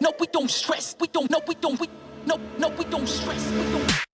no, we don't stress. We don't, no, we don't, we, no, no, we don't stress. We don't,